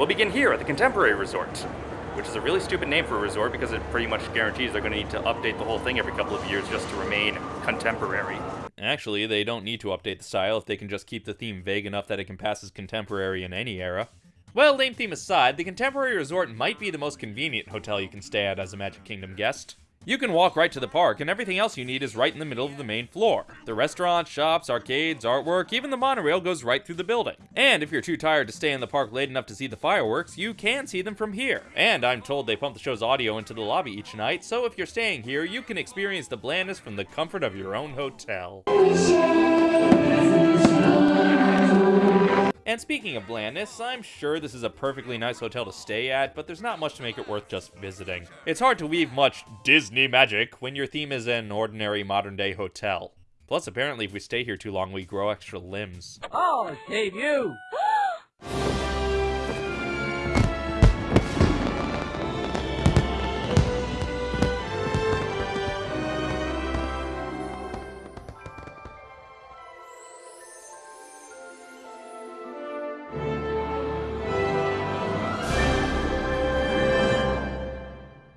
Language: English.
We'll begin here at the Contemporary Resort, which is a really stupid name for a resort because it pretty much guarantees they're going to need to update the whole thing every couple of years just to remain contemporary. Actually, they don't need to update the style if they can just keep the theme vague enough that it can pass as contemporary in any era. Well, name theme aside, the Contemporary Resort might be the most convenient hotel you can stay at as a Magic Kingdom guest. You can walk right to the park, and everything else you need is right in the middle of the main floor. The restaurants, shops, arcades, artwork, even the monorail goes right through the building. And if you're too tired to stay in the park late enough to see the fireworks, you can see them from here. And I'm told they pump the show's audio into the lobby each night, so if you're staying here, you can experience the blandness from the comfort of your own hotel. And speaking of blandness, I'm sure this is a perfectly nice hotel to stay at, but there's not much to make it worth just visiting. It's hard to weave much Disney magic when your theme is an ordinary modern day hotel. Plus, apparently, if we stay here too long, we grow extra limbs. Oh, Dave, you!